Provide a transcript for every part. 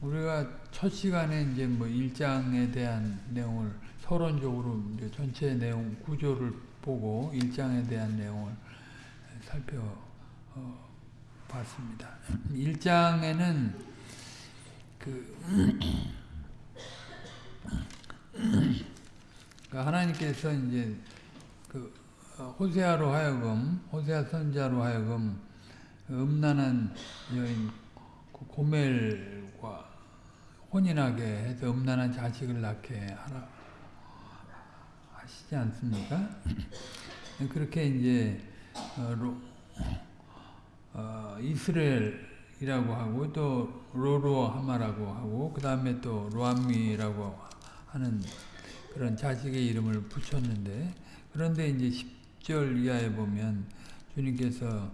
우리가 첫 시간에 이제 뭐 1장에 대한 내용을 서론적으로 이제 전체 내용 구조를 보고 1장에 대한 내용을 살펴봤습니다. 1장에는 그 하나님께서 이제 그 호세아로 하여금 호세아 선자로 하여금 음란한 여인 고멜 과 혼인하게 해서 음란한 자식을 낳게 하라 하시지 않습니까? 그렇게 이제 어, 어, 이스라엘이라고 하고 또 로로하마라고 하고 그 다음에 또 로암미라고 하는 그런 자식의 이름을 붙였는데 그런데 이제 10절 이하에 보면 주님께서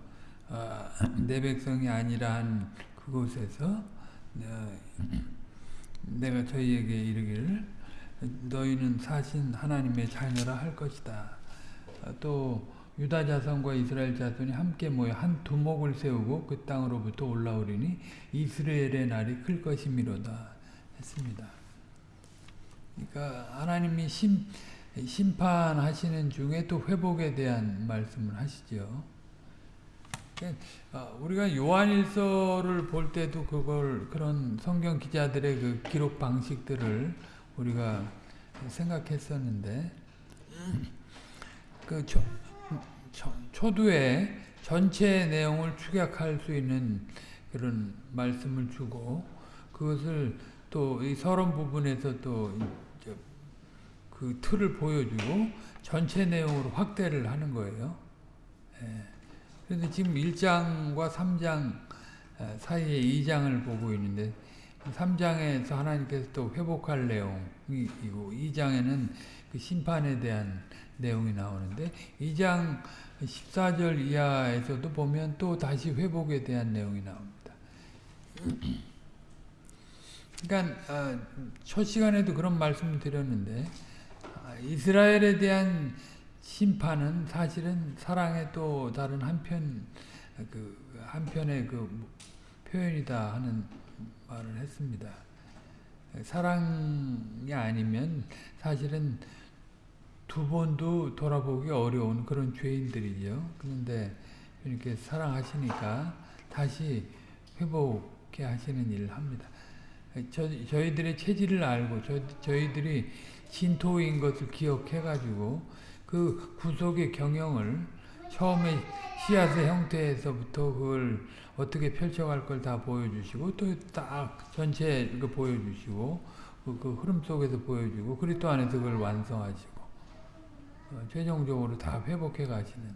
어, 내 백성이 아니라 한 그곳에서 어, 내가 저희에게 이르기를 너희는 사신 하나님의 자녀라 할 것이다. 또 유다 자손과 이스라엘 자손이 함께 모여 한 두목을 세우고 그 땅으로부터 올라오리니 이스라엘의 날이 클 것이미로다 했습니다. 그러니까 하나님이 심, 심판하시는 중에 또 회복에 대한 말씀을 하시죠. 아, 우리가 요한일서를 볼 때도 그걸 그런 성경 기자들의 그 기록 방식들을 우리가 생각했었는데 그 초, 초, 초 두에 전체 내용을 축약할 수 있는 그런 말씀을 주고 그것을 또 이 서론 부분에서 또 그 틀을 보여주고 전체 내용으로 확대를 하는 거예요. 예. 그런데 지금 1장과 3장 사이에 2장을 보고 있는데 3장에서 하나님께서 또 회복할 내용이고 2장에는 그 심판에 대한 내용이 나오는데 2장 14절 이하에서도 보면 또 다시 회복에 대한 내용이 나옵니다. 그러니까 첫 시간에도 그런 말씀을 드렸는데 이스라엘에 대한 심판은 사실은 사랑의 또 다른 한편 그 한편의 그 표현이다 하는 말을 했습니다. 사랑이 아니면 사실은 두 번도 돌아보기 어려운 그런 죄인들이죠. 그런데 이렇게 사랑하시니까 다시 회복해 하시는 일을 합니다. 저, 저희들의 체질을 알고 저, 저희들이 진토인 것을 기억해가지고 그 구속의 경영을 처음에 씨앗의 형태에서부터 그걸 어떻게 펼쳐갈 걸 다 보여주시고 또 딱 전체 그 보여주시고 그, 그, 흐름 속에서 보여주고 그리스도 안에서 그걸 완성하시고 어, 최종적으로 다 회복해 가시는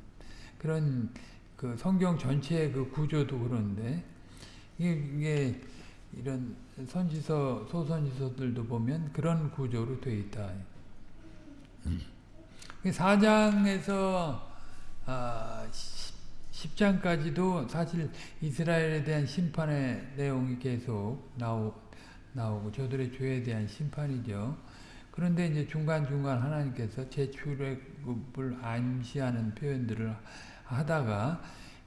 그런 그 성경 전체의 그 구조도 그런데 이게, 이게 이런 선지서 소선지서들도 보면 그런 구조로 되어 있다. 4장에서 아, 10장까지도 사실 이스라엘에 대한 심판의 내용이 계속 나오, 나오고 저들의 죄에 대한 심판이죠. 그런데 이제 중간중간 하나님께서 재출애굽을 암시하는 표현들을 하다가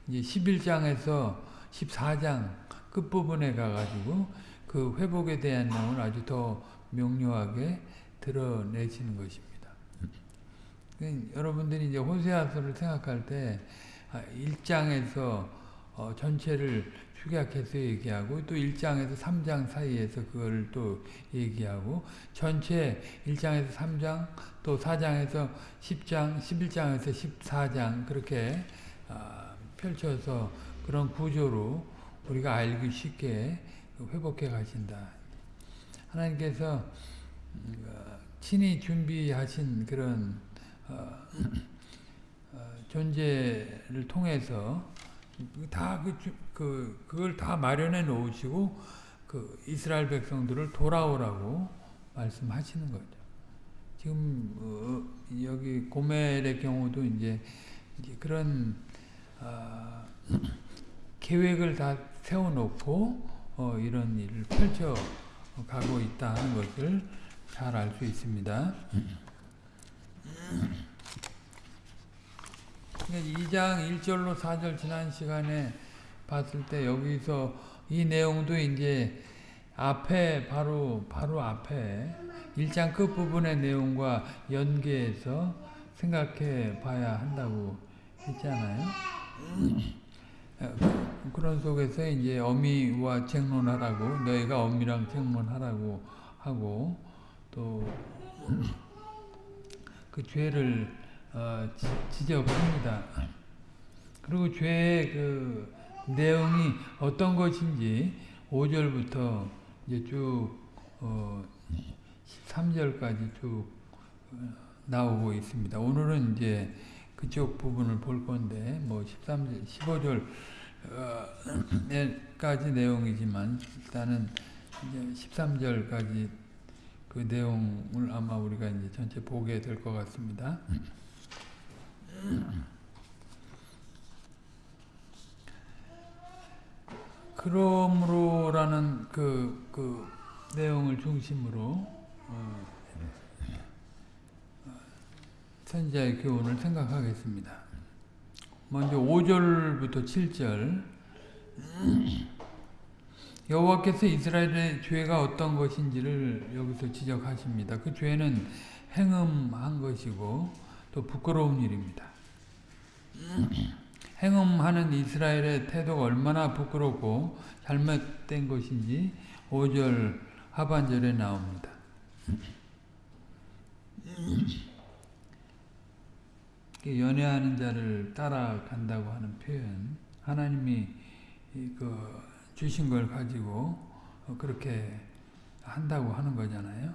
이제 11장에서 14장 끝부분에 가가지고 그 회복에 대한 내용을 아주 더 명료하게 드러내시는 것입니다. 여러분들이 이제 호세아서를 생각할 때 1장에서 아, 어 전체를 축약해서 얘기하고 또 1장에서 3장 사이에서 그걸 또 얘기하고 전체 1장에서 3장 또 4장에서 10장 11장에서 14장 그렇게 어 펼쳐서 그런 구조로 우리가 알기 쉽게 회복해 가신다. 하나님께서 음, 어, 친히 준비하신 그런 존재를 통해서 다 그, 그, 그걸 다 마련해 놓으시고 그 이스라엘 백성들을 돌아오라고 말씀하시는 거죠. 지금 어, 여기 고멜의 경우도 이제, 이제 그런 어, 계획을 다 세워놓고 어, 이런 일을 펼쳐 가고 있다는 것을 잘 알 수 있습니다. 2장 1절로 4절 지난 시간에 봤을 때 여기서 이 내용도 이제 앞에 바로 바로 앞에 1장 끝부분의 내용과 연계해서 생각해 봐야 한다고 했잖아요. 어, 그런 속에서 이제 어미와 쟁론하라고 너희가 어미랑 쟁론하라고 하고 또 그 죄를 어, 지, 적합니다 그리고 죄의 그 내용이 어떤 것인지 5절부터 이제 쭉 어, 13절까지 쭉 어, 나오고 있습니다. 오늘은 이제 그쪽 부분을 볼 건데 뭐 13절, 15절까지 내용이지만 일단은 이제 13절까지 그 내용을 아마 우리가 이제 전체 보게 될 것 같습니다. 그러므로라는 그, 그 내용을 중심으로 어, 선지자의 교훈을 생각하겠습니다. 먼저 5절부터 7절 여호와께서 이스라엘의 죄가 어떤 것인지를 여기서 지적하십니다. 그 죄는 행음한 것이고 또 부끄러운 일입니다. 행음하는 이스라엘의 태도가 얼마나 부끄럽고 잘못된 것인지 5절 하반절에 나옵니다. 연애하는 자를 따라간다고 하는 표현 하나님이 그 주신 걸 가지고 그렇게 한다고 하는 거잖아요.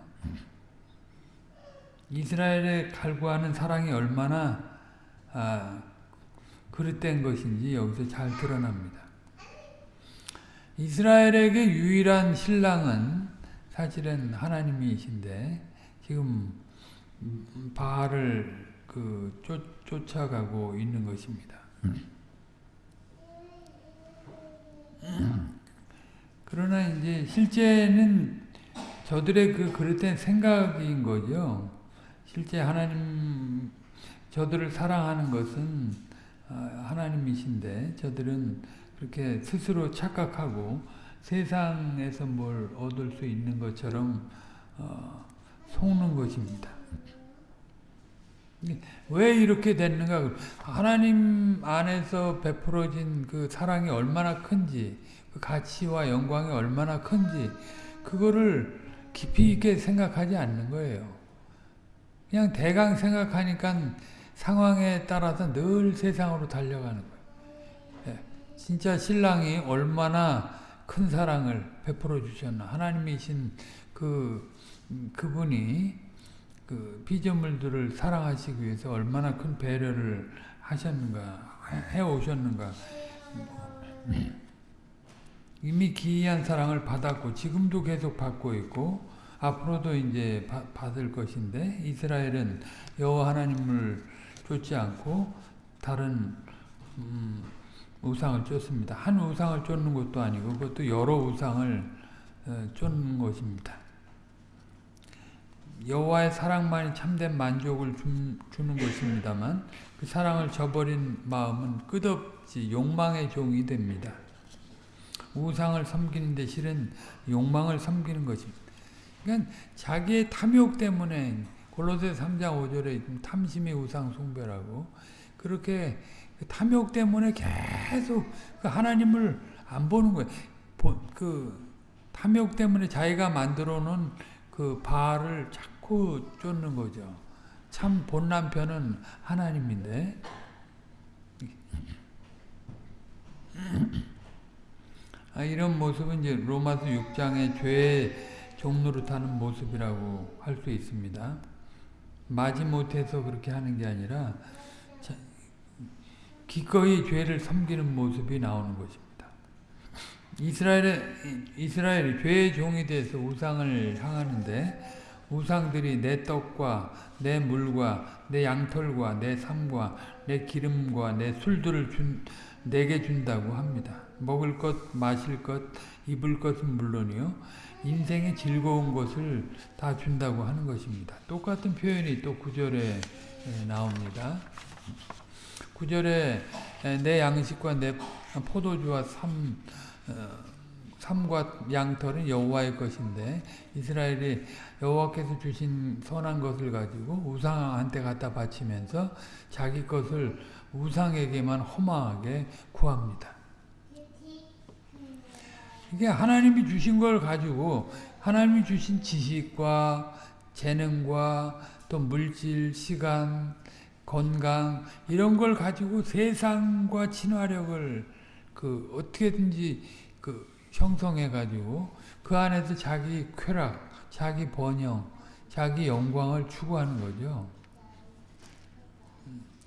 이스라엘에 갈구하는 사랑이 얼마나 아, 그릇된 것인지 여기서 잘 드러납니다. 이스라엘에게 유일한 신랑은 사실은 하나님이신데 지금 바알을 그 쫓, 쫓아가고 있는 것입니다. 그러나 이제 실제는 저들의 그 그릇된 생각인 거죠. 실제 하나님 저들을 사랑하는 것은 아, 하나님이신데 저들은 그렇게 스스로 착각하고 세상에서 뭘 얻을 수 있는 것처럼 어, 속는 것입니다. 왜 이렇게 됐는가? 하나님 안에서 베풀어진 그 사랑이 얼마나 큰지, 그 가치와 영광이 얼마나 큰지, 그거를 깊이 있게 생각하지 않는 거예요. 그냥 대강 생각하니까 상황에 따라서 늘 세상으로 달려가는 거예요. 예, 진짜 신랑이 얼마나 큰 사랑을 베풀어 주셨나. 하나님이신 그, 그분이 그 피조물들을 사랑하시기 위해서 얼마나 큰 배려를 하셨는가, 해 오셨는가. 이미 기이한 사랑을 받았고, 지금도 계속 받고 있고, 앞으로도 이제 바, 받을 것인데, 이스라엘은 여호와 하나님을 쫓지 않고, 다른, 음, 우상을 쫓습니다. 한 우상을 쫓는 것도 아니고, 그것도 여러 우상을 어, 쫓는 것입니다. 여호와의 사랑만이 참된 만족을 주는 것입니다만 그 사랑을 저버린 마음은 끝없이 욕망의 종이 됩니다. 우상을 섬기는데 실은 욕망을 섬기는 것입니다. 그러니까 자기의 탐욕 때문에 골로새 3장 5절에 탐심의 우상 숭배라고 그렇게 그 탐욕 때문에 계속 그 하나님을 안 보는 거예요. 그 탐욕 때문에 자기가 만들어 놓은 그 바알을 자꾸 쫓는 거죠. 참 본 남편은 하나님인데 아, 이런 모습은 이제 로마서 6장의 죄의 종노릇하는 모습이라고 할 수 있습니다. 마지못해서 그렇게 하는 게 아니라 기꺼이 죄를 섬기는 모습이 나오는 것입니다. 이스라엘의, 이스라엘이 죄의 종이 돼서 우상을 향하는데 우상들이 내 떡과 내 물과 내 양털과 내 삶과 내 기름과 내 술들을 준, 내게 준다고 합니다. 먹을 것, 마실 것, 입을 것은 물론이요. 인생의 즐거운 것을 다 준다고 하는 것입니다. 똑같은 표현이 또 9절에 나옵니다. 9절에 내 양식과 내 포도주와 삶 삼과 양털은 여호와의 것인데 이스라엘이 여호와께서 주신 선한 것을 가지고 우상한테 갖다 바치면서 자기 것을 우상에게만 허망하게 구합니다. 이게 하나님이 주신 걸 가지고 하나님이 주신 지식과 재능과 또 물질, 시간, 건강 이런 걸 가지고 세상과 친화력을 그 어떻게든지 그 형성해 가지고 그 안에서 자기 쾌락, 자기 번영, 자기 영광을 추구하는 거죠.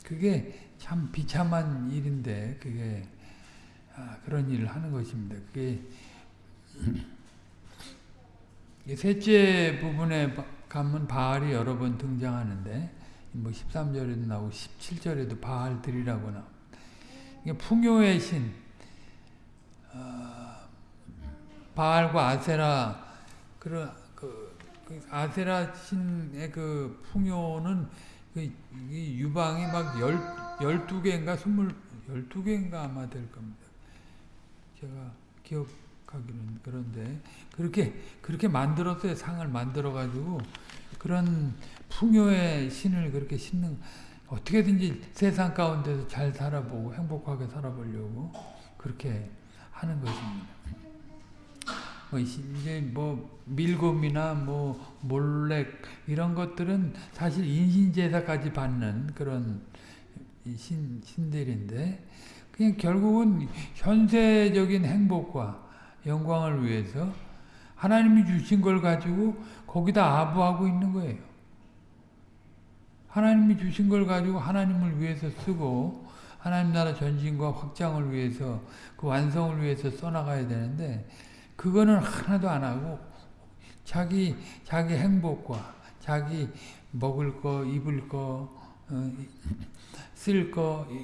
그게 참 비참한 일인데 그게 아, 그런 일을 하는 것입니다. 그게 셋째 부분에 가면 바알이 여러 번 등장하는데 뭐 13절에도 나오고 17절에도 바알 들이라고 나옵니다. 이게 풍요의 신 어, 바알과 아세라 그런 그, 그 아세라 신의 그 풍요는 그 유방이 막 열, 12개인가 20, 12개인가 아마 될 겁니다. 제가 기억 하기는 그런데 그렇게 그렇게 만들었어요. 상을 만들어 가지고 그런 풍요의 신을 그렇게 신는 어떻게든지 세상 가운데서 잘 살아보고 행복하게 살아보려고 그렇게 하는 것입니다. 뭐 이제 뭐 밀곰이나 뭐 몰렉 이런 것들은 사실 인신 제사까지 받는 그런 신 신들인데 그냥 결국은 현세적인 행복과 영광을 위해서 하나님이 주신 걸 가지고 거기다 아부하고 있는 거예요. 하나님이 주신 걸 가지고 하나님을 위해서 쓰고 하나님 나라 전진과 확장을 위해서 그 완성을 위해서 써나가야 되는데 그거는 하나도 안 하고 자기 자기 행복과 자기 먹을 거 입을 거 어,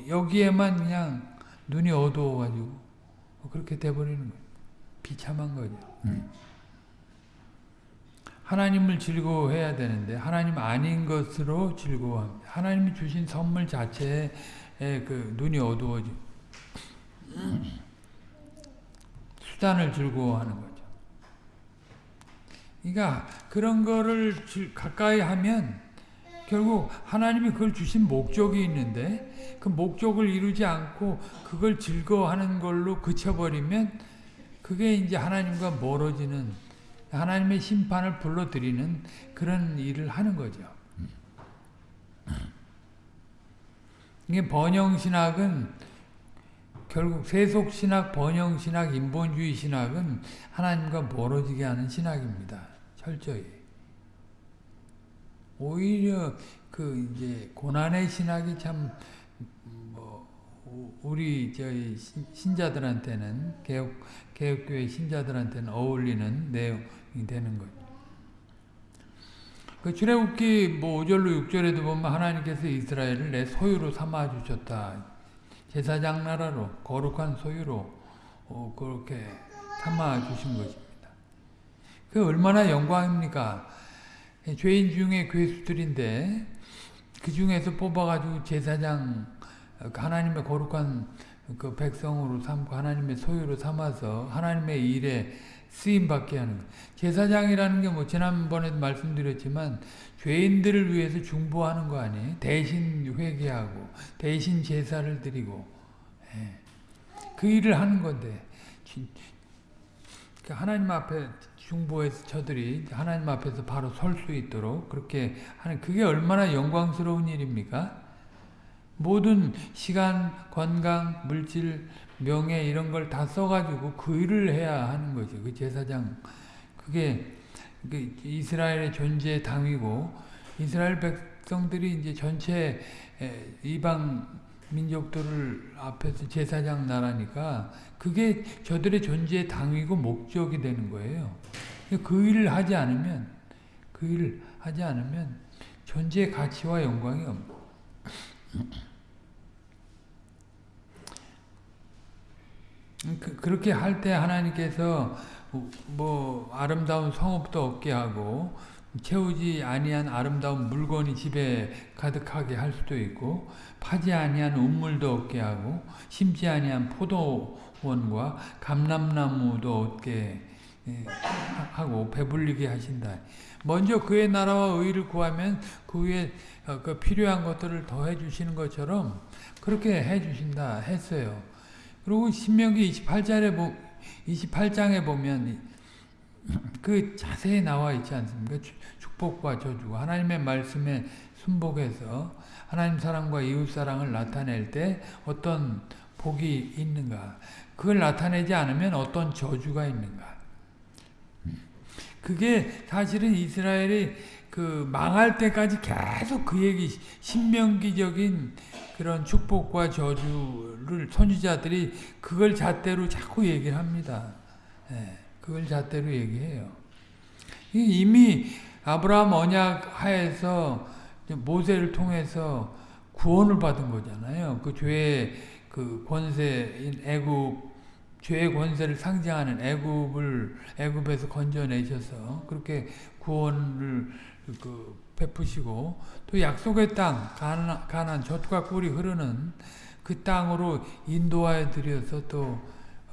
여기에만 그냥 눈이 어두워가지고 그렇게 돼버리는 거예요. 비참한 거죠. 음. 하나님을 즐거워해야 되는데 하나님 아닌 것으로 즐거워합니다. 하나님이 주신 선물 자체에 그 눈이 어두워지 수단을 즐거워하는 거죠. 그러니까 그런 거를 가까이 하면 결국 하나님이 그걸 주신 목적이 있는데 그 목적을 이루지 않고 그걸 즐거워하는 걸로 그쳐버리면 그게 이제 하나님과 멀어지는 하나님의 심판을 불러들이는 그런 일을 하는 거죠. 이게 번영신학은 결국 세속신학, 번영신학, 인본주의 신학은 하나님과 멀어지게 하는 신학입니다. 철저히. 오히려 그 이제 고난의 신학이 참 뭐 우리 저희 신자들한테는 개혁 개혁교회 신자들한테는 어울리는 내용이 되는 거죠. 그 출애굽기 뭐 5절로 6절에도 보면 하나님께서 이스라엘을 내 소유로 삼아 주셨다. 제사장 나라로 거룩한 소유로 어, 그렇게 삼아 주신 것입니다. 그 얼마나 영광입니까? 죄인 중에 괴수들인데 그 중에서 뽑아가지고 제사장 하나님의 거룩한 그 백성으로 삼고 하나님의 소유로 삼아서 하나님의 일에 쓰임 받게 하는 것. 제사장이라는 게 뭐 지난번에도 말씀드렸지만 죄인들을 위해서 중보하는 거 아니에요? 대신 회개하고 대신 제사를 드리고 예. 그 일을 하는 건데 그러니까 하나님 앞에 중보해서 저들이 하나님 앞에서 바로 설 수 있도록 그렇게 하는 그게 얼마나 영광스러운 일입니까? 모든 시간, 건강, 물질, 명예 이런 걸 다 써가지고 그 일을 해야 하는 거죠. 그 제사장. 그게 그 이스라엘의 존재 당이고 이스라엘 백성들이 이제 전체 이방 민족들을 앞에서 제사장 나라니까 그게 저들의 존재의 당이고 목적이 되는 거예요. 그 일을 하지 않으면 그 일을 하지 않으면 존재의 가치와 영광이 없는 그, 그렇게 할 때 하나님께서 뭐 아름다운 성읍도 없게 하고 채우지 아니한 아름다운 물건이 집에 가득하게 할 수도 있고 파지 아니한 운물도 없게 하고 심지 아니한 포도 원과 감람나무도 얻게 예, 하고 배불리게 하신다. 먼저 그의 나라와 의를 구하면 그 위에 어, 그 필요한 것들을 더해 주시는 것처럼 그렇게 해 주신다 했어요. 그리고 신명기 28장에 28장에 보면 그 자세히 나와 있지 않습니까? 축복과 저주가 하나님의 말씀에 순복해서 하나님 사랑과 이웃 사랑을 나타낼 때 어떤 복이 있는가? 그걸 나타내지 않으면 어떤 저주가 있는가? 그게 사실은 이스라엘이 그 망할 때까지 계속 그 얘기 신명기적인 그런 축복과 저주를 선지자들이 그걸 잣대로 자꾸 얘기를 합니다. 예, 그걸 잣대로 얘기해요. 이미 아브라함 언약 하에서 모세를 통해서 구원을 받은 거잖아요. 그 죄의 그 권세인 애굽 죄의 권세를 상징하는 애굽을 애굽에서 건져내셔서 그렇게 구원을 그 베푸시고 또 약속의 땅 가난, 가난 젖과 꿀이 흐르는 그 땅으로 인도하여 드려서 또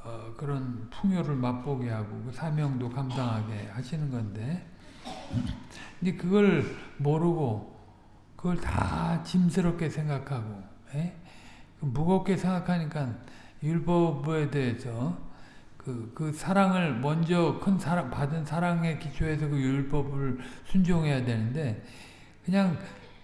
어, 그런 풍요를 맛보게 하고 그 사명도 감당하게 하시는 건데 근데 그걸 모르고 그걸 다 짐스럽게 생각하고 에? 예? 무겁게 생각하니까 율법에 대해서 그, 그 사랑을 먼저 큰 사랑, 받은 사랑의 기초에서 그 율법을 순종해야 되는데 그냥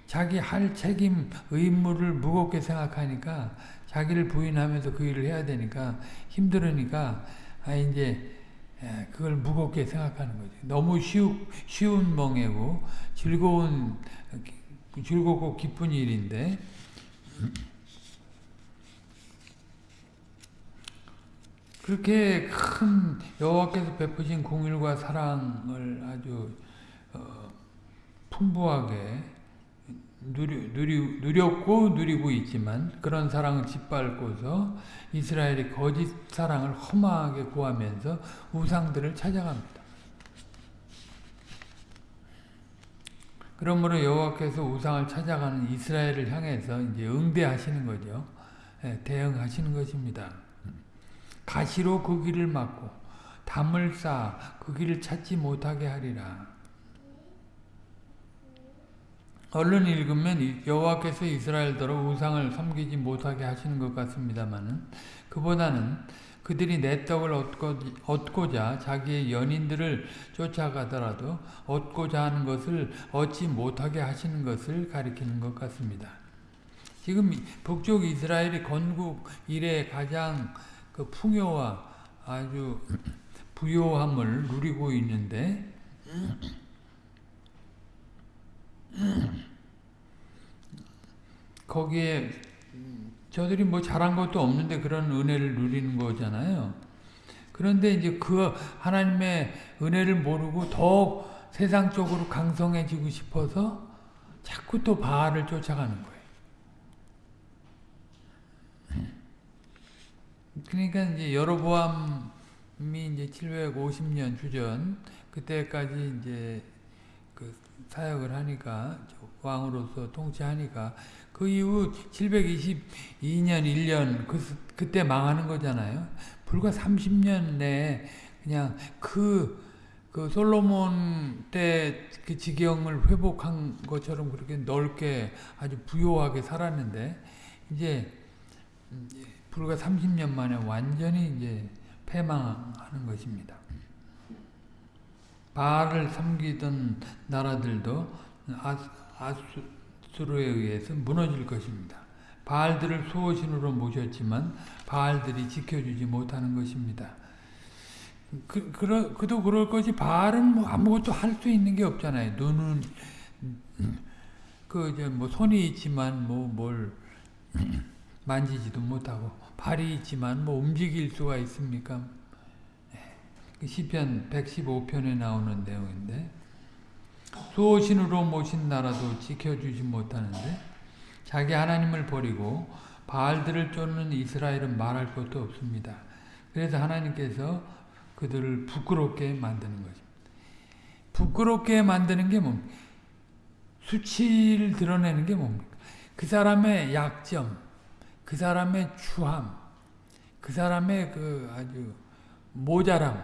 자기 할 책임, 의무를 무겁게 생각하니까 자기를 부인하면서 그 일을 해야 되니까 힘들으니까 아 이제 예, 그걸 무겁게 생각하는 거지. 너무 쉬우, 쉬운 멍해고 즐거운 즐겁고 기쁜 일인데 그렇게 큰 여호와께서 베푸신 공일과 사랑을 아주 어, 풍부하게 누리, 누리, 누렸고 누리고 있지만 그런 사랑을 짓밟고서 이스라엘이 거짓 사랑을 험하게 구하면서 우상들을 찾아갑니다. 그러므로 여호와께서 우상을 찾아가는 이스라엘을 향해서 이제 응대하시는 거죠. 예, 대응하시는 것입니다. 가시로 그 길을 막고 담을 쌓아 그 길을 찾지 못하게 하리라. 얼른 읽으면 여호와께서 이스라엘더러 우상을 섬기지 못하게 하시는 것 같습니다만은 그보다는 그들이 내 떡을 얻고, 자 자기의 연인들을 쫓아가더라도 얻고자 하는 것을 얻지 못하게 하시는 것을 가리키는 것 같습니다. 지금 북쪽 이스라엘이 건국 이래 가장 그 풍요와 아주 부요함을 누리고 있는데 거기에 저들이 뭐 잘한 것도 없는데 그런 은혜를 누리는 거잖아요. 그런데 이제 그 하나님의 은혜를 모르고 더 세상적으로 강성해지고 싶어서 자꾸 또 바알을 쫓아가는 거예요. 그러니까 이제 여로보암이 이제 750년 주전 그때까지 이제 그 사역을 하니까 왕으로서 통치하니까 그 이후 722년 1년 그 그때 망하는 거잖아요. 불과 30년 내에 그냥 그, 그 솔로몬 때 그 지경을 회복한 것처럼 그렇게 넓게 아주 부요하게 살았는데 이제 불과 30년 만에 완전히 이제 패망하는 것입니다. 바알을 섬기던 나라들도 아수르에 의해서 무너질 것입니다. 바알들을 수호신으로 모셨지만 바알들이 지켜주지 못하는 것입니다. 그, 그러, 그도 그럴 것이 바알은 뭐 아무것도 할 수 있는 게 없잖아요. 눈은 그 이제 뭐 손이 있지만 뭐 뭘 만지지도 못하고 발이 있지만 뭐 움직일 수가 있습니까? 네. 그 시편 115편에 나오는 내용인데 수호신으로 모신 나라도 지켜주지 못하는데 자기 하나님을 버리고 바알들을 쫓는 이스라엘은 말할 것도 없습니다. 그래서 하나님께서 그들을 부끄럽게 만드는 것입니다. 부끄럽게 만드는 게 뭡니까? 수치를 드러내는 게 뭡니까? 그 사람의 약점, 그 사람의 추함, 그 사람의 그 아주 모자람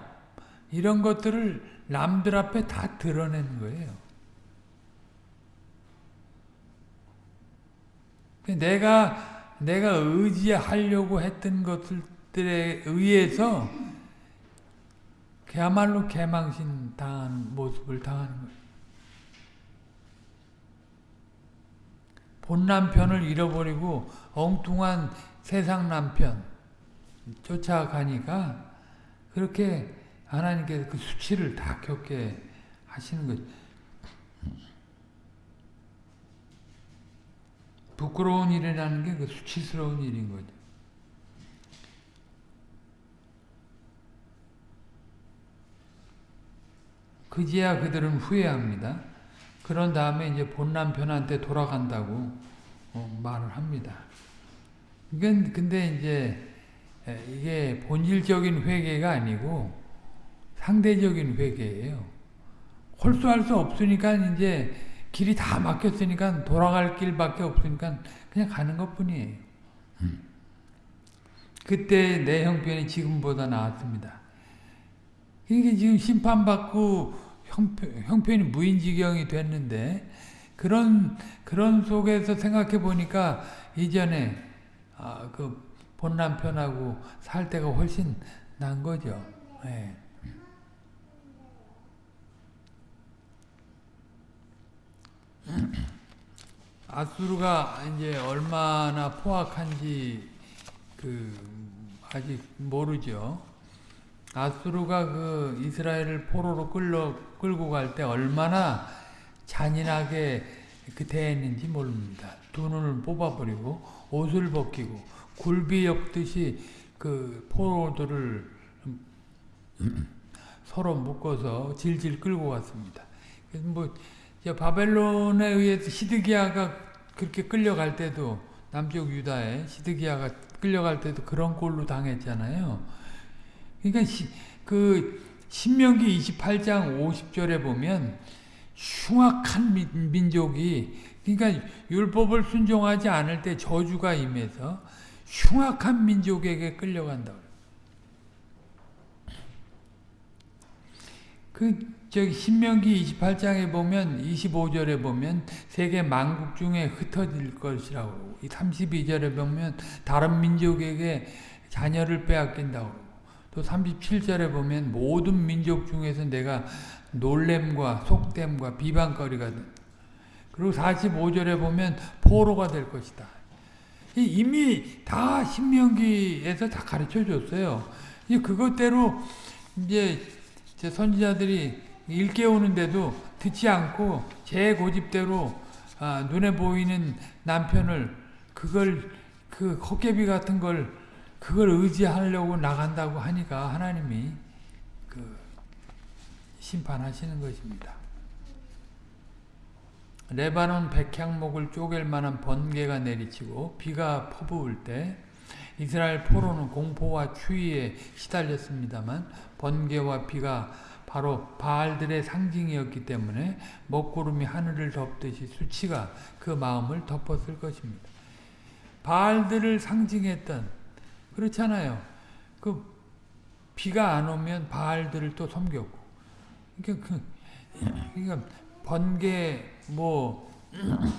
이런 것들을 남들 앞에 다 드러내는 거예요. 내가 내가 의지하려고 했던 것들에 의해서 그야말로 개망신 당한 모습을 당하는 거예요. 본 남편을 잃어버리고 엉뚱한 세상 남편 쫓아가니까 그렇게 하나님께서 그 수치를 다 겪게 하시는 거죠. 부끄러운 일이라는 게 그 수치스러운 일인 거죠. 그제야 그들은 후회합니다. 그런 다음에 이제 본 남편한테 돌아간다고 어, 말을 합니다. 이건 근데 이제 이게 본질적인 회개가 아니고 상대적인 회개예요. 홀수할 수 없으니까 이제 길이 다 막혔으니까 돌아갈 길밖에 없으니까 그냥 가는 것 뿐이에요. 그때 내 형편이 지금보다 나았습니다. 이게 지금 심판받고 형편, 형편이 무인지경이 됐는데 그런 그런 속에서 생각해 보니까 이전에 아, 그 본 남편하고 살 때가 훨씬 난 거죠. 네. 아수르가 이제 얼마나 포악한지 그 아직 모르죠. 아수르가 그 이스라엘을 포로로 끌러 끌고 갈 때 얼마나 잔인하게 그 대했는지 모릅니다. 두 눈을 뽑아버리고 옷을 벗기고 굴비 엮듯이 그 포로들을 서로 묶어서 질질 끌고 갔습니다. 뭐 바벨론에 의해서 시드기야가 그렇게 끌려갈 때도 남쪽 유다에 시드기야가 끌려갈 때도 그런 꼴로 당했잖아요. 그러니까 시, 그 신명기 28장 50절에 보면 흉악한 민, 민족이 그러니까 율법을 순종하지 않을 때 저주가 임해서 흉악한 민족에게 끌려간다. 그 저기 신명기 28장에 보면 25절에 보면 세계 만국 중에 흩어질 것이라고 이 32절에 보면 다른 민족에게 자녀를 빼앗긴다고 또 37절에 보면 모든 민족 중에서 내가 놀램과 속됨과 비방거리가 그리고 45절에 보면 포로가 될 것이다. 이미 다 신명기에서 다 가르쳐 줬어요. 그것대로 이제 선지자들이 일깨우는데도 듣지 않고 제 고집대로 아, 눈에 보이는 남편을 그걸 그 헛개비 같은 걸 그걸 의지하려고 나간다고 하니까 하나님이 그 심판하시는 것입니다. 레바논 백향목을 쪼갤 만한 번개가 내리치고 비가 퍼부을 때 이스라엘 포로는 공포와 추위에 시달렸습니다만 번개와 비가 바로 바알들의 상징이었기 때문에 먹구름이 하늘을 덮듯이 수치가 그 마음을 덮었을 것입니다. 바알들을 상징했던 그렇잖아요. 그 비가 안 오면 바알들을 또 섬겼고 그러니까, 그, 그러니까 번개 뭐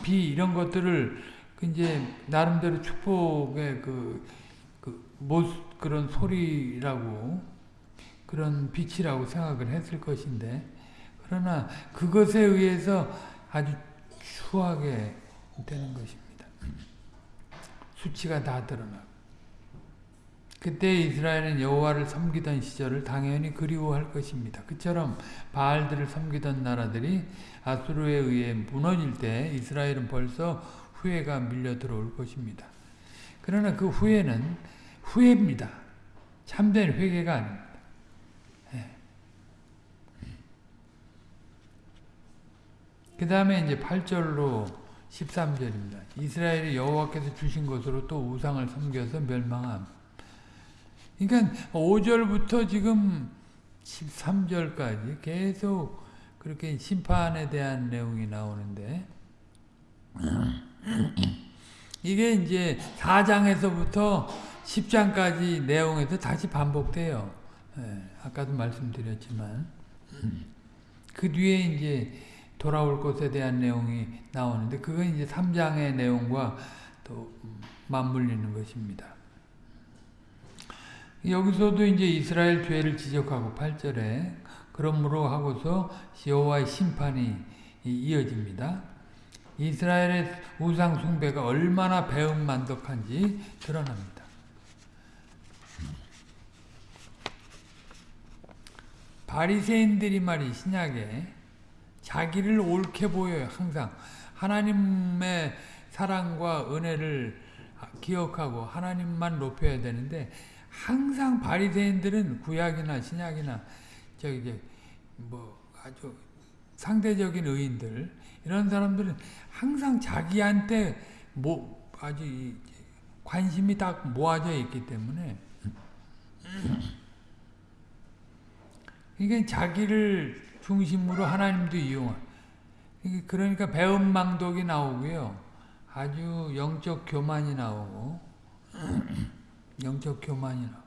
비 이런 것들을 그 이제 나름대로 축복의 그, 그 모습 그런 소리라고 그런 빛이라고 생각을 했을 것인데 그러나 그것에 의해서 아주 추하게 되는 것입니다. 수치가 다 드러나고 그때 이스라엘은 여호와를 섬기던 시절을 당연히 그리워할 것입니다. 그처럼 바알들을 섬기던 나라들이 아수르에 의해 무너질 때 이스라엘은 벌써 후회가 밀려 들어올 것입니다. 그러나 그 후회는 후회입니다. 참된 회개가 아닙니다. 그 다음에 이제 8절로 13절입니다. 이스라엘이 여호와께서 주신 것으로 또 우상을 섬겨서 멸망함. 그러니까 5절부터 지금 13절까지 계속 그렇게 심판에 대한 내용이 나오는데 이게 이제 4장에서부터 10장까지 내용에서 다시 반복돼요. 예, 아까도 말씀드렸지만 그 뒤에 이제 돌아올 것에 대한 내용이 나오는데 그건 이제 3장의 내용과 또 맞물리는 것입니다. 여기서도 이제 이스라엘 죄를 지적하고 8절에 그러므로 하고서 여호와의 심판이 이어집니다. 이스라엘의 우상 숭배가 얼마나 배은만덕한지 드러납니다. 바리새인들이 말이 신약에 자기를 옳게 보여요. 항상 하나님의 사랑과 은혜를 기억하고 하나님만 높여야 되는데 항상 바리새인들은 구약이나 신약이나 저기 뭐 아주 상대적인 의인들 이런 사람들은 항상 자기한테 뭐 아주 관심이 딱 모아져 있기 때문에 이게 자기를 중심으로 하나님도 이용한 그러니까 배은망덕이 나오고요. 아주 영적 교만이 나오고 영적 교만이 나오고.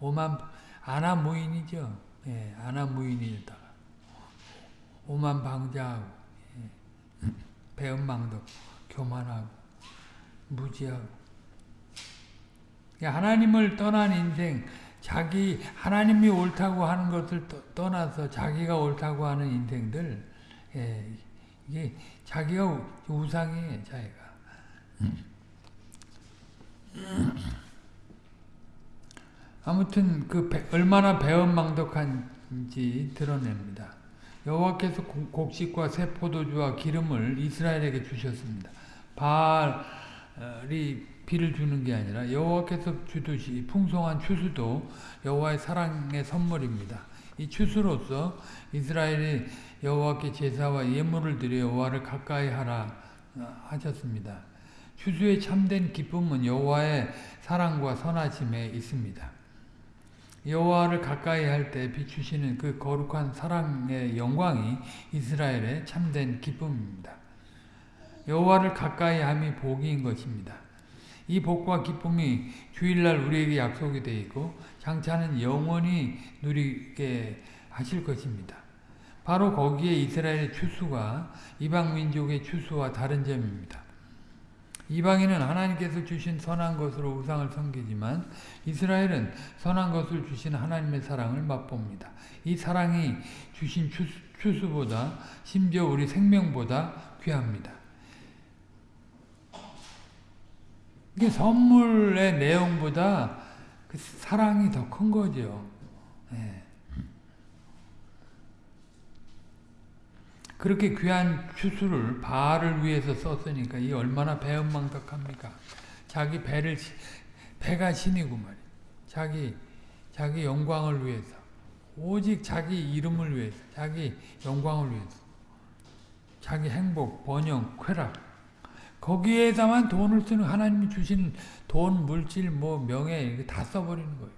오만 아나무인이죠. 예, 아나무인이다가 오만 방자하고 예, 배은망덕 교만하고 무지하고. 하나님을 떠난 인생 자기 하나님이 옳다고 하는 것을 떠나서 자기가 옳다고 하는 인생들 예, 이게 자기가 우상이에요 자기가 아무튼 그 배, 얼마나 배은망덕한지 드러냅니다. 여호와께서 곡식과 새 포도주와 기름을 이스라엘에게 주셨습니다. 바알이 비를 주는 게 아니라 여호와께서 주듯이 풍성한 추수도 여호와의 사랑의 선물입니다. 이 추수로서 이스라엘이 여호와께 제사와 예물을 드려 여호와를 가까이 하라 하셨습니다. 추수의 참된 기쁨은 여호와의 사랑과 선하심에 있습니다. 여호와를 가까이 할 때 비추시는 그 거룩한 사랑의 영광이 이스라엘의 참된 기쁨입니다. 여호와를 가까이 함이 복인 것입니다. 이 복과 기쁨이 주일날 우리에게 약속이 되어 있고 장차는 영원히 누리게 하실 것입니다. 바로 거기에 이스라엘의 추수가 이방 민족의 추수와 다른 점입니다. 이방인은 하나님께서 주신 선한 것으로 우상을 섬기지만 이스라엘은 선한 것을 주신 하나님의 사랑을 맛봅니다. 이 사랑이 주신 추수, 추수보다 심지어 우리 생명보다 귀합니다. 이게 선물의 내용보다 그 사랑이 더 큰 거죠. 네. 그렇게 귀한 추수를 바알을 위해서 썼으니까 이 얼마나 배은망덕합니까? 자기 배를 배가 신이고 말이 자기 자기 영광을 위해서 오직 자기 이름을 위해서 자기 영광을 위해서 자기 행복, 번영, 쾌락 거기에다만 돈을 쓰는 하나님이 주신 돈, 물질, 뭐 명예 다 써버리는 거예요.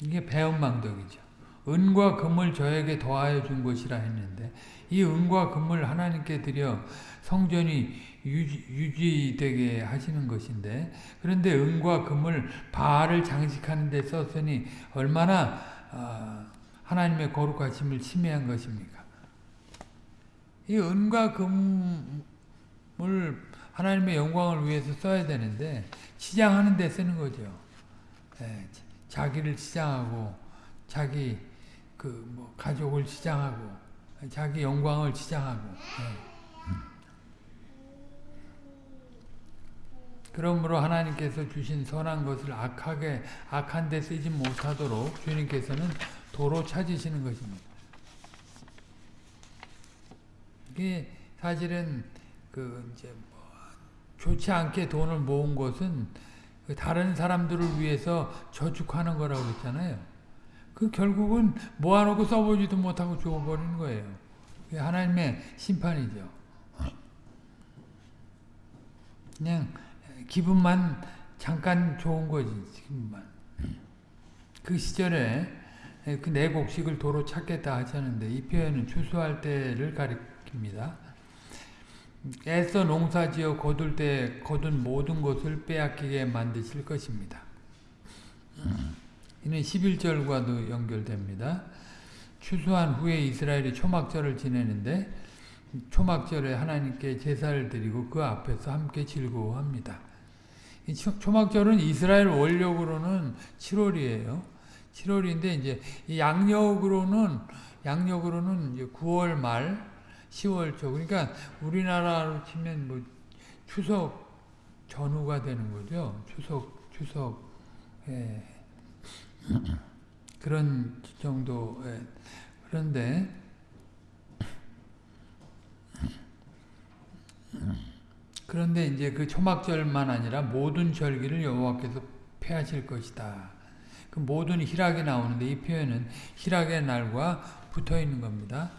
이게 배은망덕이죠. 은과 금을 저에게 더하여 준 것이라 했는데 이 은과 금을 하나님께 드려 성전이 유지, 유지되게 하시는 것인데 그런데 은과 금을 바알을 장식하는 데 썼으니 얼마나 어, 하나님의 거룩하심을 침해한 것입니까? 이 은과 금을 하나님의 영광을 위해서 써야 되는데 치장하는 데 쓰는 거죠. 네, 자기를 치장하고 자기 그 뭐 가족을 치장하고 자기 영광을 치장하고 네. 그러므로 하나님께서 주신 선한 것을 악하게 악한 데 쓰지 못하도록 주님께서는 도로 찾으시는 것입니다. 이게 사실은 그 이제 뭐 좋지 않게 돈을 모은 것은 그 다른 사람들을 위해서 저축하는 거라고 했잖아요. 그 결국은 모아놓고 써보지도 못하고 죽어버리는 거예요. 하나님의 심판이죠. 그냥 기분만 잠깐 좋은 거지, 기분만. 그 시절에 그 내 곡식을 도로 찾겠다 하셨는데 이 표현은 추수할 때를 가리킵니다. 애써 농사지어 거둘 때 거둔 모든 것을 빼앗기게 만드실 것입니다. 이는 11절과도 연결됩니다. 추수한 후에 이스라엘이 초막절을 지내는데 초막절에 하나님께 제사를 드리고 그 앞에서 함께 즐거워합니다. 이 초막절은 이스라엘 원력으로는 7월이에요. 7월인데 이제 양력으로는 양력으로는 이제 9월 말 10월 초 그러니까 우리나라로 치면 뭐 추석 전후가 되는 거죠. 추석 추석 예. 그런 정도 예. 그런데 그런데 이제 그 초막절만 아니라 모든 절기를 여호와께서 폐하실 것이다. 그 모든 희락이 나오는데 이 표현은 희락의 날과 붙어 있는 겁니다.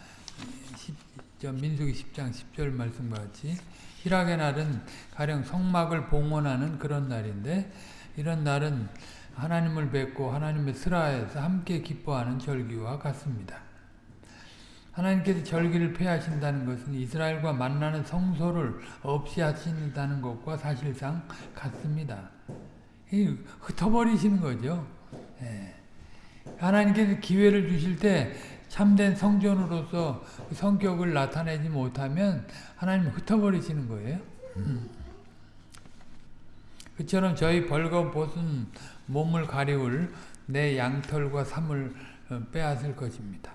민수기 10장 10절 말씀과 같이 희락의 날은 가령 성막을 봉헌하는 그런 날인데 이런 날은 하나님을 뵙고 하나님의 슬하에서 함께 기뻐하는 절기와 같습니다. 하나님께서 절기를 폐하신다는 것은 이스라엘과 만나는 성소를 없이 하신다는 것과 사실상 같습니다. 흩어버리시는 거죠. 예. 하나님께서 기회를 주실 때 참된 성전으로서 그 성격을 나타내지 못하면 하나님 흩어버리시는 거예요. 음. 그처럼 저희 벌거벗은 몸을 가리울 내 양털과 삼을 어, 빼앗을 것입니다.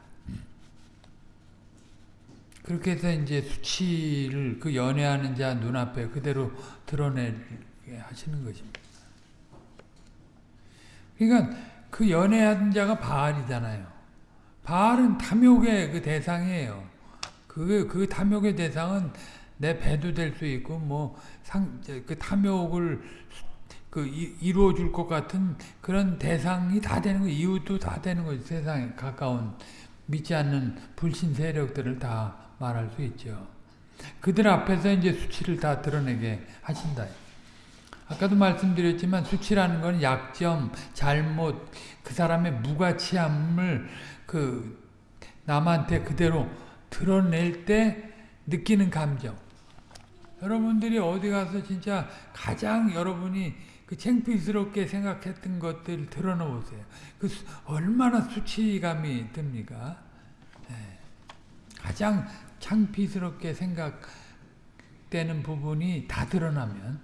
그렇게 해서 이제 수치를 그 연애하는 자 눈앞에 그대로 드러내게 하시는 것입니다. 그러니까 그 연애하는 자가 바알이잖아요. 바알은 탐욕의 그 대상이에요. 그, 그 탐욕의 대상은 내 배도 될 수 있고, 뭐, 상, 그 탐욕을 그 이루어 줄 것 같은 그런 대상이 다 되는 거, 이웃도 다 되는 거죠. 세상에 가까운 믿지 않는 불신 세력들을 다 말할 수 있죠. 그들 앞에서 이제 수치를 다 드러내게 하신다. 아까도 말씀드렸지만 수치라는 건 약점, 잘못, 그 사람의 무가치함을 그 남한테 그대로 드러낼 때 느끼는 감정. 여러분들이 어디 가서 진짜 가장 여러분이 그 창피스럽게 생각했던 것들 드러놓으세요. 그 얼마나 수치감이 듭니까? 네. 가장 창피스럽게 생각되는 부분이 다 드러나면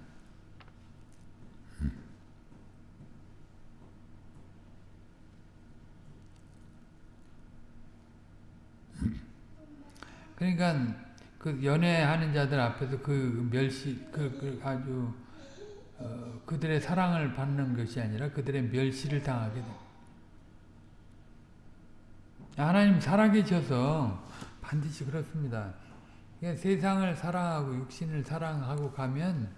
그러니까 그 연애하는 자들 앞에서 그 멸시 그, 그 아주 어, 그들의 사랑을 받는 것이 아니라 그들의 멸시를 당하게 됩니다. 하나님 살아계셔서 반드시 그렇습니다. 세상을 사랑하고 육신을 사랑하고 가면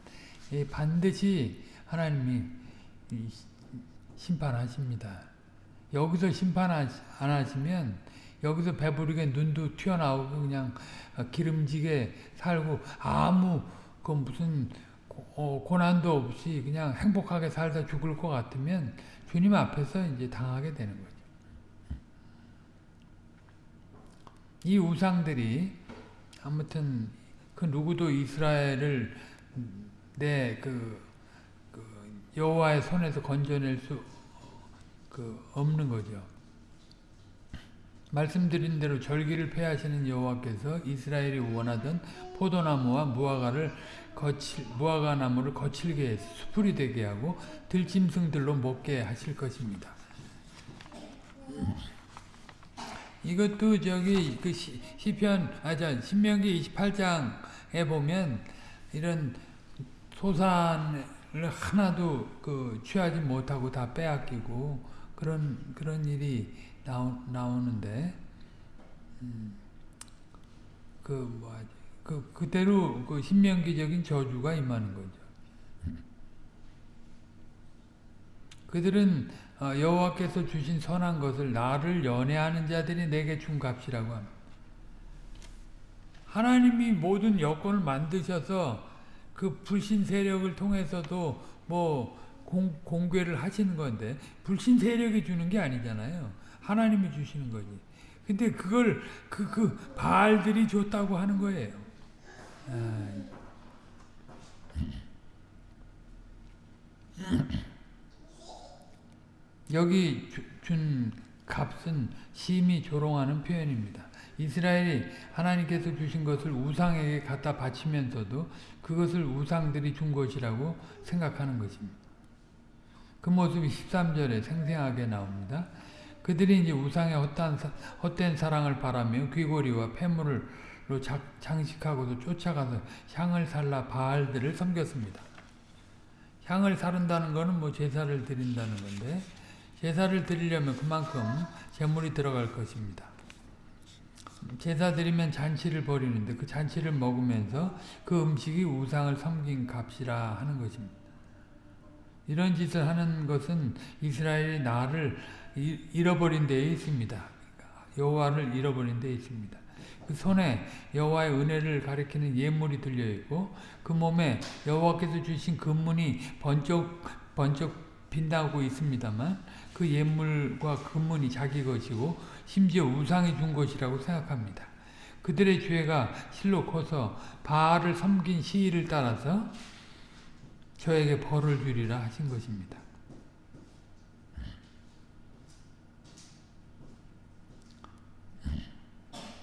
반드시 하나님이 심판하십니다. 여기서 심판 안 하시면 여기서 배부르게 눈도 튀어나오고 그냥 기름지게 살고 아무 그 무슨 어, 고난도 없이 그냥 행복하게 살다 죽을 것 같으면 주님 앞에서 이제 당하게 되는 거죠. 이 우상들이 아무튼 그 누구도 이스라엘을 내그 그 여호와의 손에서 건져낼 수 그 없는 거죠. 말씀드린 대로 절기를 폐하시는 여호와께서 이스라엘이 원하던 포도나무와 무화과를 거칠, 무화과 나무를 거칠게 해서 수풀이 되게 하고 들짐승들로 먹게 하실 것입니다. 이것도 저기 그 시, 시편 아자 신명기 28장에 보면 이런 소산을 하나도 그 취하지 못하고 다 빼앗기고 그런 그런 일이 나오, 나오는데 음, 그 뭐하지 그 그대로 그 신명기적인 저주가 임하는 거죠. 그들은 어, 여호와께서 주신 선한 것을 나를 연애하는 자들이 내게 준 값이라고 합니다. 하나님이 모든 여건을 만드셔서 그 불신 세력을 통해서도 뭐 공, 공개를 하시는 건데 불신 세력이 주는 게 아니잖아요. 하나님이 주시는 거지. 근데 그걸 그, 그 바알들이 줬다고 하는 거예요. 아, 여기 주- 준 값은 심히 조롱하는 표현입니다. 이스라엘이 하나님께서 주신 것을 우상에게 갖다 바치면서도 그것을 우상들이 준 것이라고 생각하는 것입니다. 그 모습이 13절에 생생하게 나옵니다. 그들이 이제 우상의 헛된, 사랑을 바라며 귀고리와 폐물 로 자- 장식하고도 쫓아가서 향을 살라 바알들을 섬겼습니다. 향을 사른다는 것은 뭐 제사를 드린다는 건데 제사를 드리려면 그만큼 재물이 들어갈 것입니다. 제사 드리면 잔치를 벌이는데 그 잔치를 먹으면서 그 음식이 우상을 섬긴 값이라 하는 것입니다. 이런 짓을 하는 것은 이스라엘이 나를 이- 잃어버린 데에 있습니다. 여호와를 잃어버린 데에 있습니다. 그 손에 여호와의 은혜를 가리키는 예물이 들려 있고 그 몸에 여호와께서 주신 금문이 번쩍 번쩍 빛나고 있습니다만 그 예물과 금문이 자기 것이고 심지어 우상이 준 것이라고 생각합니다. 그들의 죄가 실로 커서 바알을 섬긴 시의를 따라서 저에게 벌을 주리라 하신 것입니다.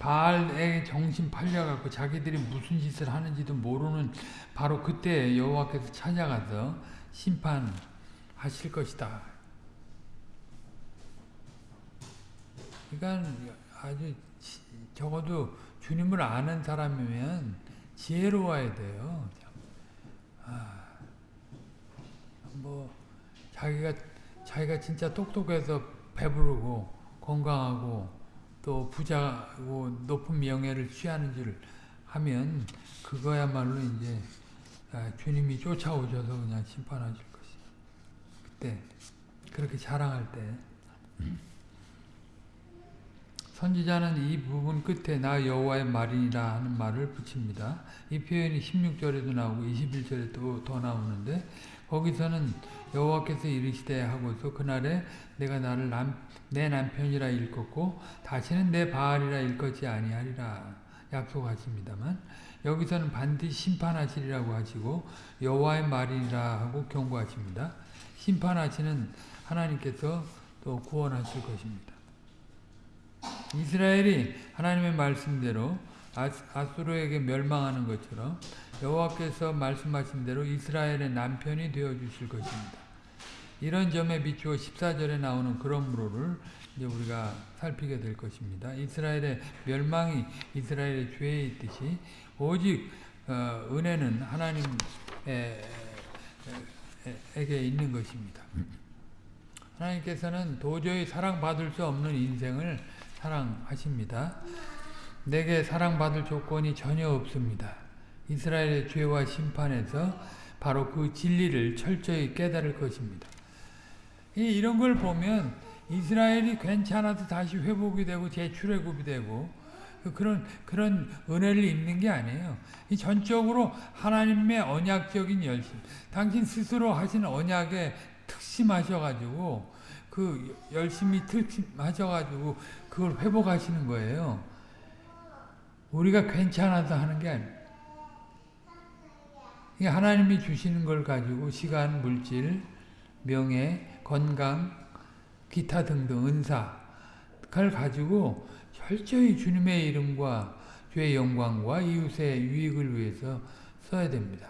바알의 정신 팔려갖고 자기들이 무슨 짓을 하는지도 모르는 바로 그때 여호와께서 찾아가서 심판하실 것이다. 그러니까 아주 지- 적어도 주님을 아는 사람이면 지혜로워야 돼요. 아, 뭐 자기가 자기가 진짜 똑똑해서 배부르고 건강하고 또 부자고 높은 명예를 취하는 줄 하면 그거야말로 이제 아, 주님이 쫓아오셔서 그냥 심판하실 것이. 그때 그렇게 자랑할 때 선지자는 이 부분 끝에 나 여호와의 말이니라 하는 말을 붙입니다. 이 표현이 16절에도 나오고 21절에 또 더 나오는데 거기서는 여호와께서 이르시되 하고서 그날에 내가 나를 남, 내 남편이라 일컫고 다시는 내 바알이라 일컫지 아니하리라 약속하십니다만 여기서는 반드시 심판하시리라고 하시고 여호와의 말이라 하고 경고하십니다. 심판하시는 하나님께서 또 구원하실 것입니다. 이스라엘이 하나님의 말씀대로 아수르에게 멸망하는 것처럼 여호와께서 말씀하신 대로 이스라엘의 남편이 되어 주실 것입니다. 이런 점에 비추어 14절에 나오는 그러므로를 이제 우리가 살피게 될 것입니다. 이스라엘의 멸망이 이스라엘의 죄에 있듯이 오직 어, 은혜는 하나님에게 있는 것입니다. 하나님께서는 도저히 사랑받을 수 없는 인생을 사랑하십니다. 내게 사랑받을 조건이 전혀 없습니다. 이스라엘의 죄와 심판에서 바로 그 진리를 철저히 깨달을 것입니다. 이런 걸 보면 이스라엘이 괜찮아도 다시 회복이 되고 재출애굽이 되고 그런 그런 은혜를 입는 게 아니에요. 이 전적으로 하나님의 언약적인 열심, 당신 스스로 하신 언약에 특심하셔가지고 그 열심히 특심하셔가지고 그걸 회복하시는 거예요. 우리가 괜찮아서 하는 게 아니에요. 하나님이 주시는 걸 가지고 시간, 물질, 명예, 건강, 기타 등등 은사를 가지고 철저히 주님의 이름과 주의 영광과 이웃의 유익을 위해서 써야 됩니다.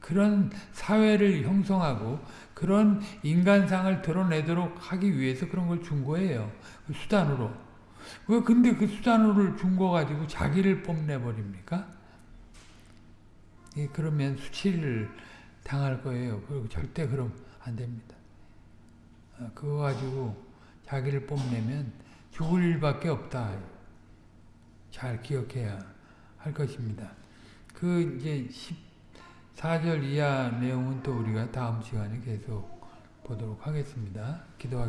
그런 사회를 형성하고 그런 인간상을 드러내도록 하기 위해서 그런 걸 준 거예요. 그 수단으로. 왜 근데 그 수단으로 준 거 가지고 자기를 뽐내버립니까? 예, 그러면 수치를 당할 거예요. 그리고 절대 그럼 안 됩니다. 어, 그거 가지고 자기를 뽐내면 죽을 일밖에 없다. 잘 기억해야 할 것입니다. 그 이제 14절 이하 내용은 또 우리가 다음 시간에 계속 보도록 하겠습니다. 기도하겠습니다.